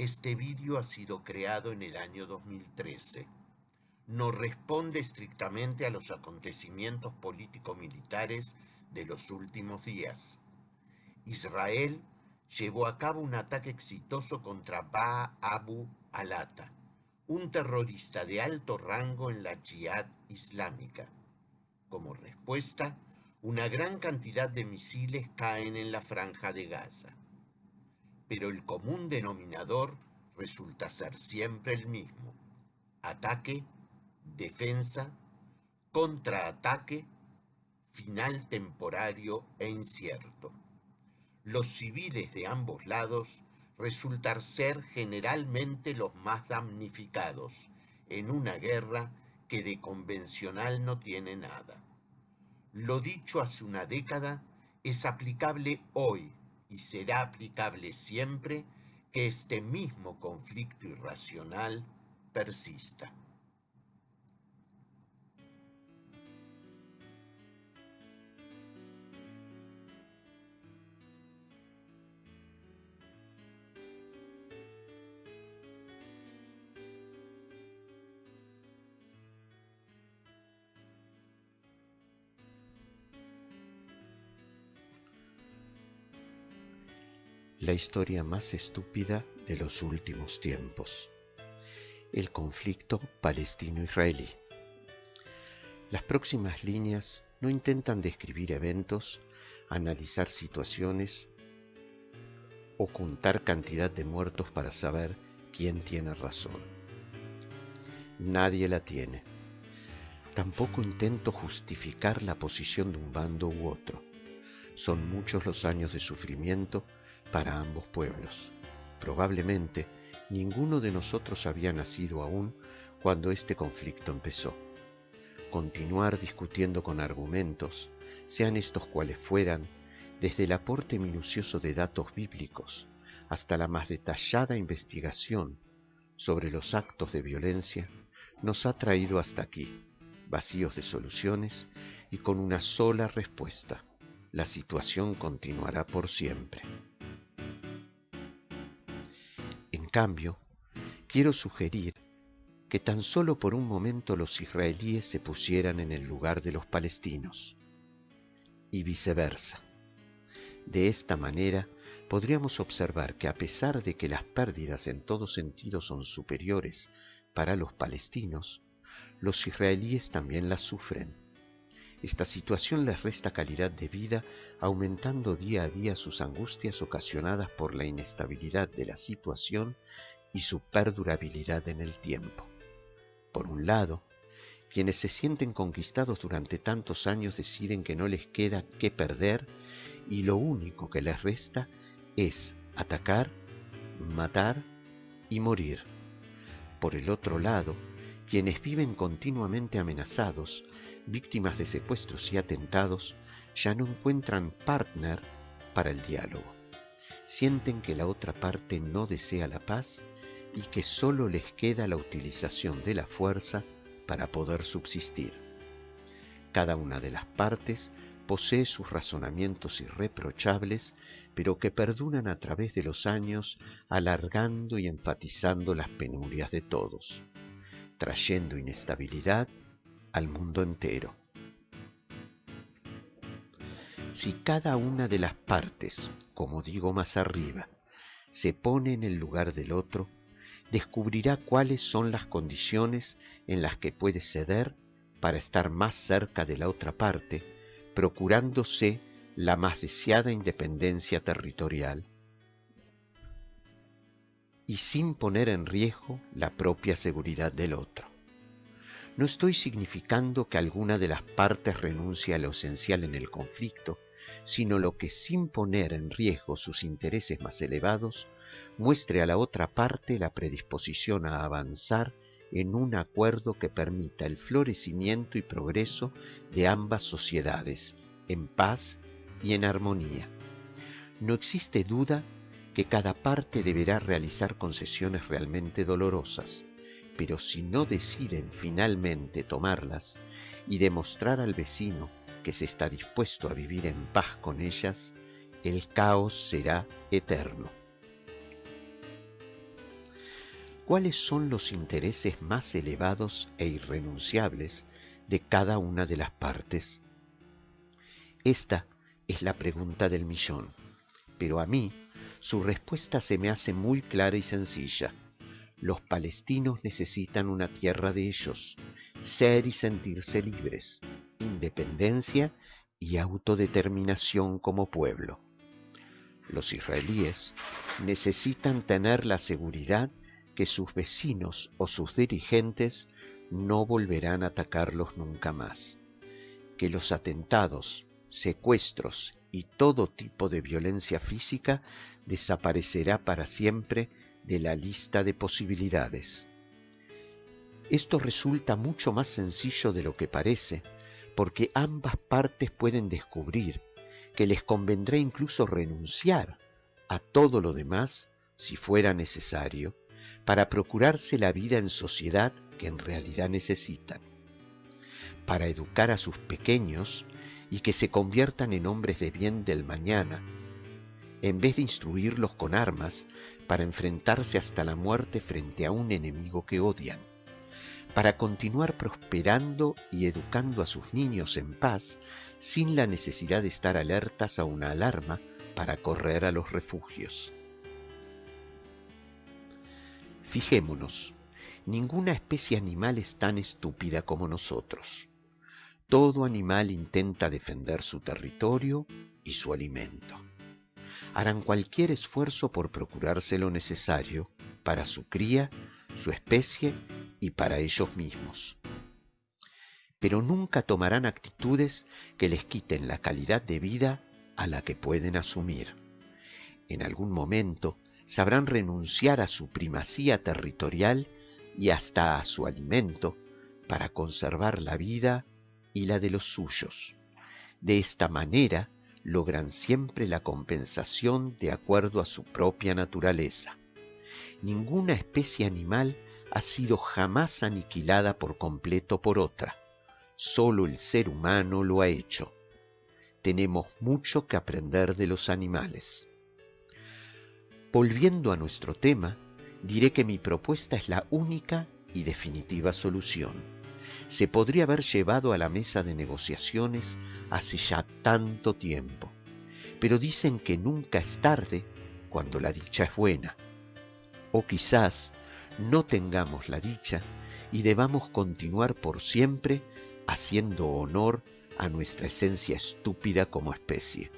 Este vídeo ha sido creado en el año 2013. No responde estrictamente a los acontecimientos político-militares de los últimos días. Israel llevó a cabo un ataque exitoso contra Ba Abu Alata, un terrorista de alto rango en la Jihad Islámica. Como respuesta, una gran cantidad de misiles caen en la franja de Gaza. Pero el común denominador resulta ser siempre el mismo. Ataque, defensa, contraataque, final temporario e incierto. Los civiles de ambos lados resultar ser generalmente los más damnificados en una guerra que de convencional no tiene nada. Lo dicho hace una década es aplicable hoy y será aplicable siempre que este mismo conflicto irracional persista. La historia más estúpida de los últimos tiempos, el conflicto palestino-israelí. Las próximas líneas no intentan describir eventos, analizar situaciones o contar cantidad de muertos para saber quién tiene razón. Nadie la tiene. Tampoco intento justificar la posición de un bando u otro. Son muchos los años de sufrimiento para ambos pueblos. Probablemente ninguno de nosotros había nacido aún cuando este conflicto empezó. Continuar discutiendo con argumentos, sean estos cuales fueran, desde el aporte minucioso de datos bíblicos hasta la más detallada investigación sobre los actos de violencia, nos ha traído hasta aquí, vacíos de soluciones y con una sola respuesta. La situación continuará por siempre. Cambio, quiero sugerir que tan solo por un momento los israelíes se pusieran en el lugar de los palestinos y viceversa. De esta manera podríamos observar que a pesar de que las pérdidas en todo sentido son superiores para los palestinos, los israelíes también las sufren. Esta situación les resta calidad de vida, aumentando día a día sus angustias ocasionadas por la inestabilidad de la situación y su perdurabilidad en el tiempo. Por un lado, quienes se sienten conquistados durante tantos años deciden que no les queda qué perder y lo único que les resta es atacar, matar y morir. Por el otro lado, quienes viven continuamente amenazados víctimas de secuestros y atentados, ya no encuentran partner para el diálogo. Sienten que la otra parte no desea la paz y que solo les queda la utilización de la fuerza para poder subsistir. Cada una de las partes posee sus razonamientos irreprochables, pero que perduran a través de los años, alargando y enfatizando las penurias de todos, trayendo inestabilidad al mundo entero. Si cada una de las partes, como digo más arriba, se pone en el lugar del otro, descubrirá cuáles son las condiciones en las que puede ceder para estar más cerca de la otra parte, procurándose la más deseada independencia territorial y sin poner en riesgo la propia seguridad del otro. No estoy significando que alguna de las partes renuncie a lo esencial en el conflicto, sino lo que sin poner en riesgo sus intereses más elevados, muestre a la otra parte la predisposición a avanzar en un acuerdo que permita el florecimiento y progreso de ambas sociedades, en paz y en armonía. No existe duda que cada parte deberá realizar concesiones realmente dolorosas, pero si no deciden finalmente tomarlas y demostrar al vecino que se está dispuesto a vivir en paz con ellas, el caos será eterno. cuáles son los intereses más elevados e irrenunciables de cada una de las partes? Esta es la pregunta del millón, pero a mí su respuesta se me hace muy clara y sencilla. Los palestinos necesitan una tierra de ellos, ser y sentirse libres, independencia y autodeterminación como pueblo. Los israelíes necesitan tener la seguridad que sus vecinos o sus dirigentes no volverán a atacarlos nunca más, que los atentados, secuestros y todo tipo de violencia física desaparecerá para siempre de la lista de posibilidades. Esto resulta mucho más sencillo de lo que parece, porque ambas partes pueden descubrir que les convendrá incluso renunciar a todo lo demás, si fuera necesario, para procurarse la vida en sociedad que en realidad necesitan, para educar a sus pequeños y que se conviertan en hombres de bien del mañana, en vez de instruirlos con armas para enfrentarse hasta la muerte frente a un enemigo que odian, para continuar prosperando y educando a sus niños en paz sin la necesidad de estar alertas a una alarma para correr a los refugios. Fijémonos, ninguna especie animal es tan estúpida como nosotros. Todo animal intenta defender su territorio y su alimento. Harán cualquier esfuerzo por procurarse lo necesario para su cría, su especie y para ellos mismos pero nunca tomarán actitudes que les quiten la calidad de vida a la que pueden asumir. En algún momento sabrán renunciar a su primacía territorial y hasta a su alimento para conservar la vida y la de los suyos. De esta manera logran siempre la compensación de acuerdo a su propia naturaleza. Ninguna especie animal ha sido jamás aniquilada por completo por otra Solo el ser humano lo ha hecho. Tenemos mucho que aprender de los animales. Volviendo a nuestro tema, diré que mi propuesta es la única y definitiva solución. Se podría haber llevado a la mesa de negociaciones hace ya tanto tiempo, pero dicen que nunca es tarde cuando la dicha es buena. O quizás no tengamos la dicha y debamos continuar por siempre haciendo honor a nuestra esencia estúpida como especie.